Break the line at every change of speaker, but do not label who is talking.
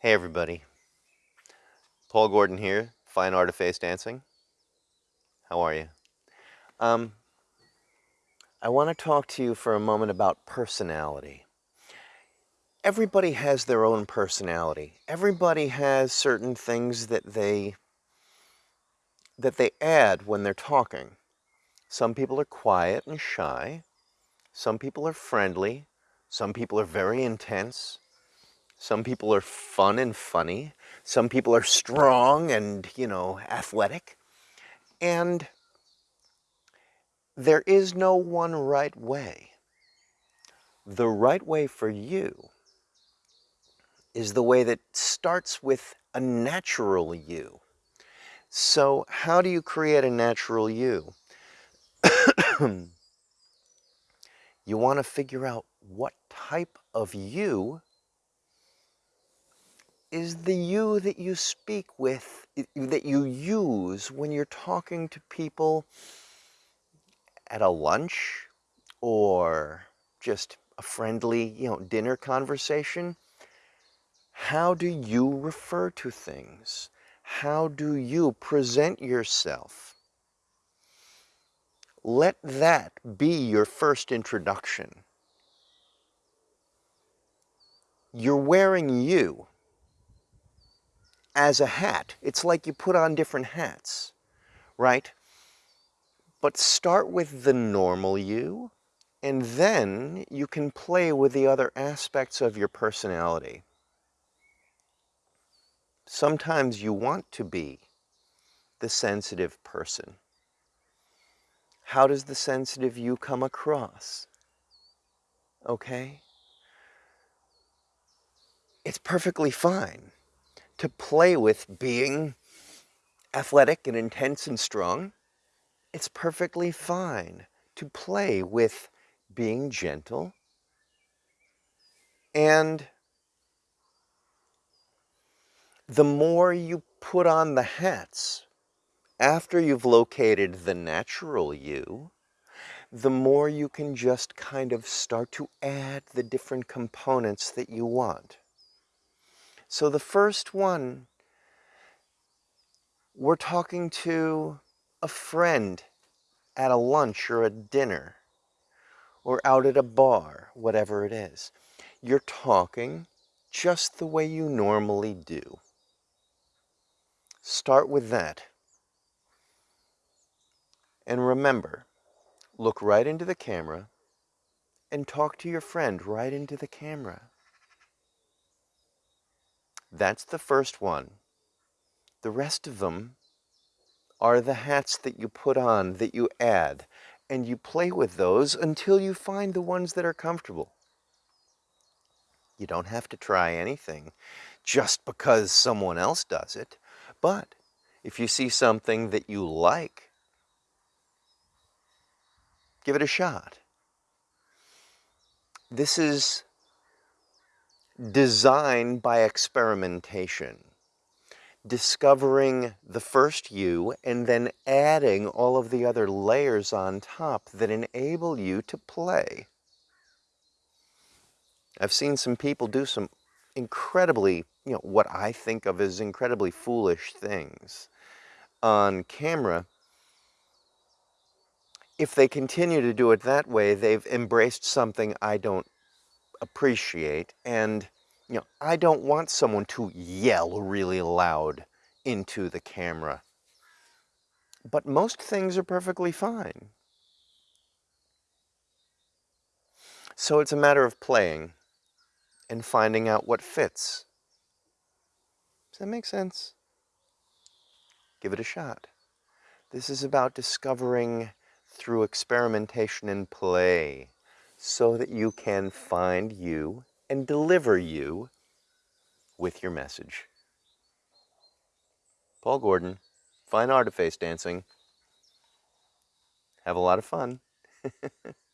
Hey everybody, Paul Gordon here, Fine Art of Face Dancing. How are you? Um, I want to talk to you for a moment about personality. Everybody has their own personality. Everybody has certain things that they that they add when they're talking. Some people are quiet and shy. Some people are friendly. Some people are very intense. Some people are fun and funny. Some people are strong and, you know, athletic. And there is no one right way. The right way for you is the way that starts with a natural you. So how do you create a natural you? you want to figure out what type of you is the you that you speak with, that you use when you're talking to people at a lunch or just a friendly, you know, dinner conversation. How do you refer to things? How do you present yourself? Let that be your first introduction. You're wearing you as a hat. It's like you put on different hats, right? But start with the normal you, and then you can play with the other aspects of your personality. Sometimes you want to be the sensitive person. How does the sensitive you come across? Okay? It's perfectly fine to play with being athletic and intense and strong. It's perfectly fine to play with being gentle and the more you put on the hats after you've located the natural you, the more you can just kind of start to add the different components that you want. So the first one, we're talking to a friend at a lunch or a dinner or out at a bar, whatever it is. You're talking just the way you normally do. Start with that. And remember, look right into the camera and talk to your friend right into the camera. That's the first one. The rest of them are the hats that you put on, that you add, and you play with those until you find the ones that are comfortable. You don't have to try anything just because someone else does it. But if you see something that you like, give it a shot. This is design by experimentation. Discovering the first you and then adding all of the other layers on top that enable you to play. I've seen some people do some incredibly, you know, what I think of as incredibly foolish things on camera. If they continue to do it that way, they've embraced something I don't appreciate. And, you know, I don't want someone to yell really loud into the camera. But most things are perfectly fine. So it's a matter of playing and finding out what fits. Does that make sense? Give it a shot. This is about discovering through experimentation and play so that you can find you and deliver you with your message. Paul Gordon, Fine Art of Face Dancing. Have a lot of fun.